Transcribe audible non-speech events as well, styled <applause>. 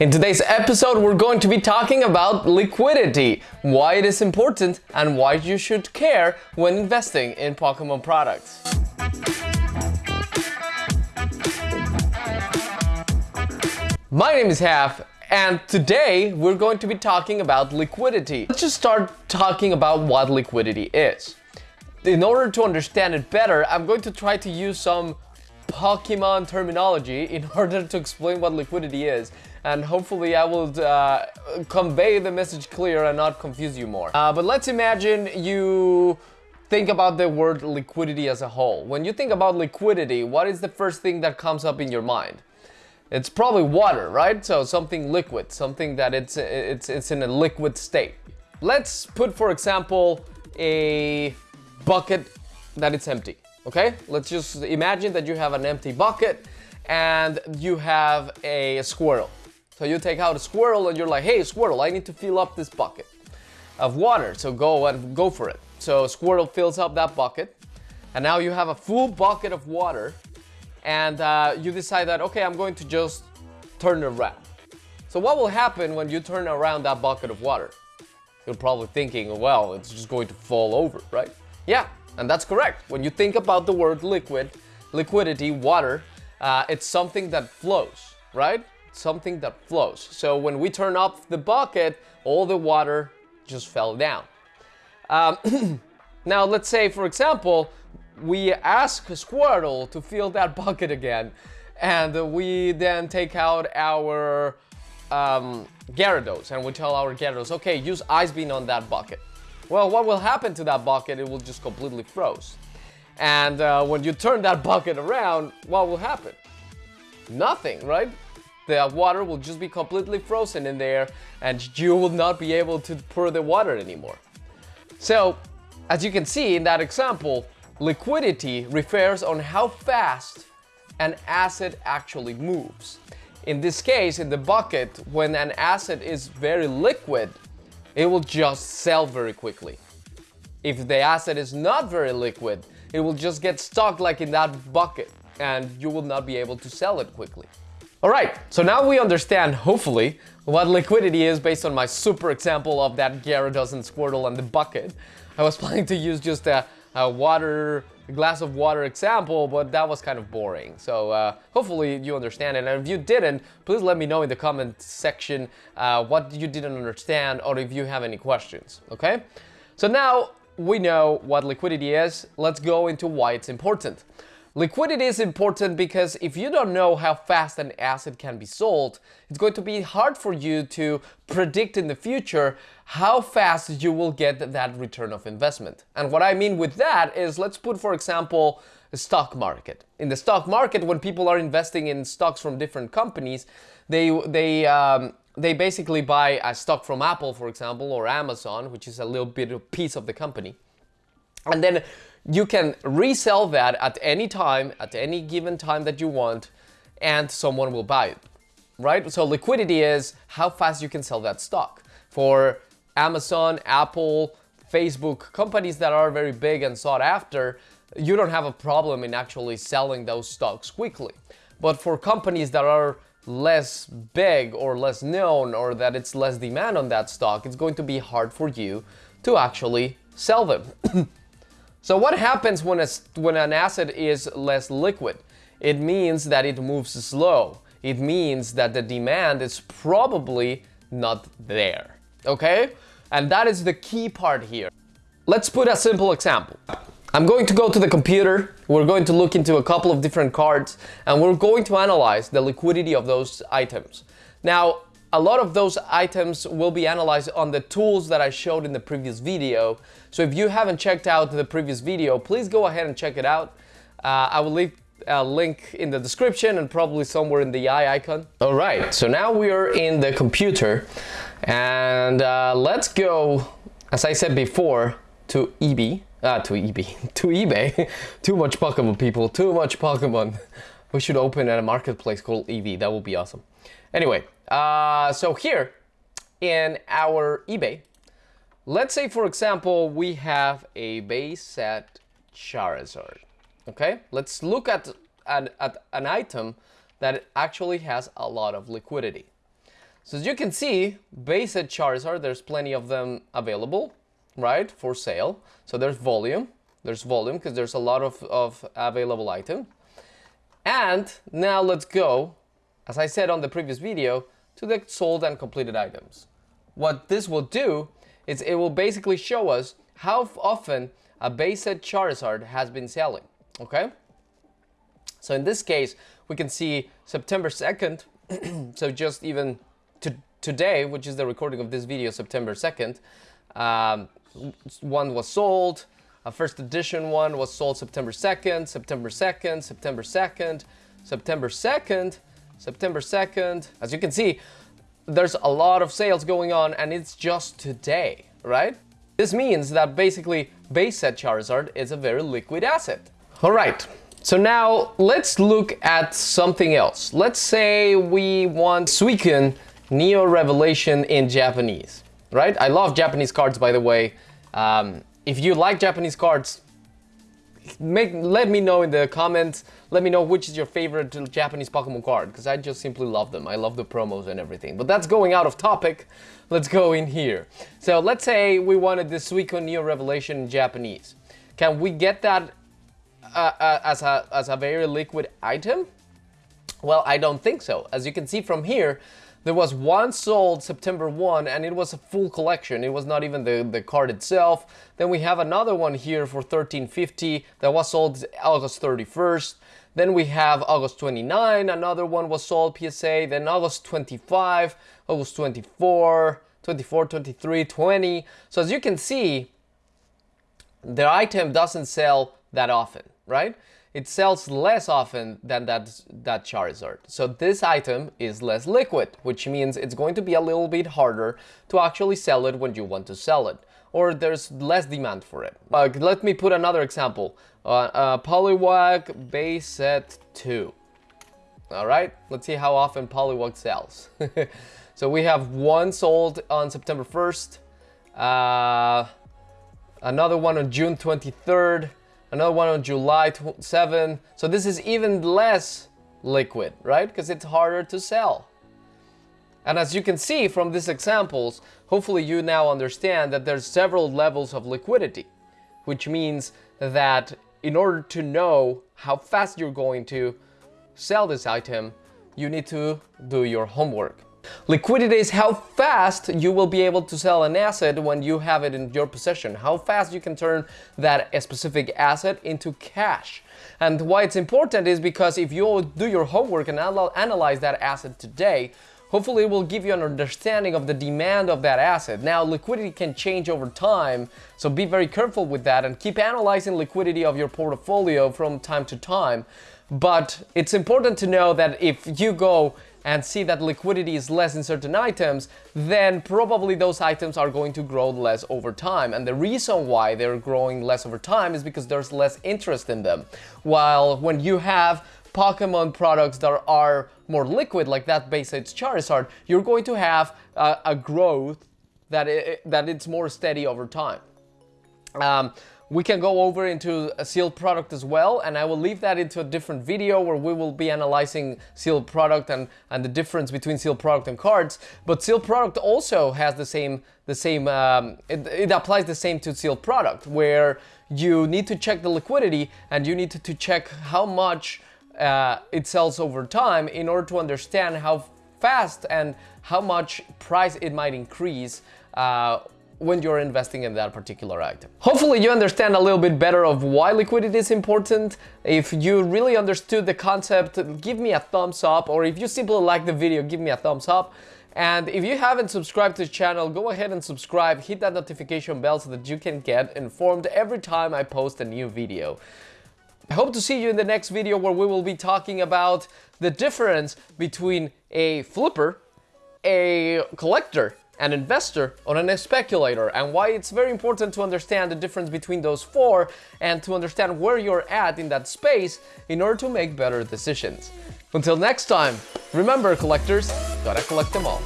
In today's episode, we're going to be talking about liquidity, why it is important, and why you should care when investing in Pokemon products. My name is Half, and today we're going to be talking about liquidity. Let's just start talking about what liquidity is. In order to understand it better, I'm going to try to use some Pokemon terminology in <laughs> order to explain what liquidity is and hopefully I will uh, convey the message clear and not confuse you more. Uh, but let's imagine you think about the word liquidity as a whole. When you think about liquidity, what is the first thing that comes up in your mind? It's probably water, right? So something liquid, something that it's, it's, it's in a liquid state. Let's put, for example, a bucket that it's empty, okay? Let's just imagine that you have an empty bucket and you have a Squirtle. So you take out a Squirtle and you're like, hey, Squirtle, I need to fill up this bucket of water. So go and go for it. So Squirtle fills up that bucket and now you have a full bucket of water and uh, you decide that, okay, I'm going to just turn around. So what will happen when you turn around that bucket of water? You're probably thinking, well, it's just going to fall over, right? Yeah, and that's correct. When you think about the word liquid, liquidity, water, uh, it's something that flows, right? Something that flows. So when we turn off the bucket, all the water just fell down. Um, <clears throat> now, let's say, for example, we ask a Squirtle to fill that <laughs> bucket again, and we then take out our um, Gyarados, and we tell our Gyarados, okay, use Ice Beam on that bucket. Well, what will happen to that bucket? It will just completely froze. And uh, when you turn that <laughs> bucket around, what will happen? Nothing, right? The water will just be completely frozen in there and you will not be able to pour the water anymore. So, as you can see in that example, Liquidity refers on how fast an asset actually moves. In this case, in the bucket, when an asset is very liquid, it will just sell very quickly. If the asset is not very liquid, it will just get stuck like in that bucket and you will not be able to sell it quickly. Alright, so now we understand, hopefully, what liquidity is based on my super example of that Gyarados and Squirtle and the bucket. I was <laughs> planning to use just a a water, a glass of water example, but that was kind of boring. So uh, hopefully you understand it. And if you didn't, please let me know in the comment section uh, what you didn't understand or if you have any questions, okay? So now we know what liquidity is, let's go into why it's important. Liquidity is important because if you don't know how fast an asset can be sold, it's going to be hard for you to predict in the future how fast you will get that return of investment. And what I mean with that is let's put, for example, a stock market. In the stock market, when people are investing in stocks from different companies, they, they, um, they basically buy a stock from Apple, for example, or Amazon, which is a little bit of piece of the company. And then you can resell that at any time, at any given time that you want, and someone will buy it, right? So liquidity is how fast you can sell that stock. For Amazon, Apple, Facebook, companies that are very big and sought after, you don't have a problem in actually selling those stocks quickly. But for companies that are less big or less known or that it's less demand on that stock, it's going to be hard for you to actually sell them. <clears throat> So what happens when, a, when an asset is less liquid? It means that it moves slow. It means that the demand is probably not there, okay? And that is the key part here. Let's put a simple example. I'm going to go to the computer, we're going to look into a couple of different cards, and we're going to analyze the liquidity of those items. Now, a lot of those items will be analyzed on the tools that I showed in the previous video. So if you haven't checked out the previous video, please go ahead and check it out. Uh, I will leave a link in the description and probably somewhere in the eye icon. All right, so now we are in the computer and uh, let's go, as I said before, to eBay. Ah, <laughs> to eBay, to <laughs> eBay. too much Pokemon, people, too much Pokemon. <laughs> We should open a marketplace called eBay, that would be awesome. Anyway, uh, so here in our eBay, let's say for example, we have a base set Charizard. Okay, let's look at an, at an item that actually has a lot of liquidity. So as you can see, base set Charizard, there's plenty of them available, right, for sale. So there's volume, there's volume because there's a lot of, of available item. And now let's go, as I said on the previous video, to the sold and completed items. What this will do is it will basically show us how often a base set Charizard has been selling, okay? So in this case, we can see September 2nd, <clears throat> so just even to today, which is the recording of this video, September 2nd, um, one was sold, a first edition one was sold September 2nd, September 2nd, September 2nd, September 2nd, September 2nd. As you can see, there's a lot of sales going on and it's just today, right? This means that basically base set Charizard is a very liquid asset. All right, so now let's look at something else. Let's say we want Suicune Neo Revelation in Japanese, right? I love Japanese cards, by the way. Um, if you like Japanese cards, make let me know in the comments. Let me know which is your favorite Japanese Pokemon card, because I just simply love them. I love the promos and everything. But that's going out of topic. Let's go in here. So let's say we wanted the Suicune Neo Revelation in Japanese. Can we get that uh, uh, as, a, as a very liquid item? Well, I don't think so. As you can see from here, there was one sold September 1 and it was a full collection. It was not even the, the card itself. Then we have another one here for 1350 that was sold August 31st. Then we have August 29, another one was sold PSA. Then August 25, August 24, 24, 23, 20. So as you can see, the item doesn't sell that often, right? It sells less often than that, that Charizard. So this item is less liquid, which means it's going to be a little bit harder to actually sell it when you want to sell it. Or there's less demand for it. Uh, let me put another example. Uh, uh, Poliwag base set 2. Alright, let's see how often Poliwag sells. <laughs> so we have one sold on September 1st. Uh, another one on June 23rd another one on July 7. So this is even less liquid, right? Because it's harder to sell. And as you can see from these examples, hopefully you now understand that there's several levels of liquidity, which means that in order to know how fast you're going to sell this item, you need to do your homework. Liquidity is how fast you will be able to sell an asset when you have it in your possession, how fast you can turn that specific asset into cash. And why it's important is because if you do your homework and analyze that asset today, hopefully it will give you an understanding of the demand of that asset. Now, liquidity can change over time, so be very careful with that and keep analyzing liquidity of your portfolio from time to time. But it's important to know that if you go and see that liquidity is less in certain items, then probably those items are going to grow less over time. And the reason why they're growing less over time is because there's less interest in them. While when you have Pokemon products that are more liquid, like that base set Charizard, you're going to have a, a growth that, it, that it's more steady over time. Um, we can go over into a sealed product as well, and I will leave that into a different video where we will be analyzing sealed product and, and the difference between sealed product and cards. But sealed product also has the same, the same um, it, it applies the same to sealed product, where you need to check the liquidity and you need to, to check how much uh, it sells over time in order to understand how fast and how much price it might increase uh, when you're investing in that particular item. Hopefully you understand a little bit better of why liquidity is important. If you really understood the concept, give me a thumbs up, or if you simply like the video, give me a thumbs up. And if you haven't subscribed to the channel, go ahead and subscribe, hit that notification bell so that you can get informed every time I post a new video. I hope to see you in the next video where we will be talking about the difference between a flipper, a collector, an investor or a speculator and why it's very important to understand the difference between those four and to understand where you're at in that space in order to make better decisions. Until next time, remember collectors, gotta collect them all.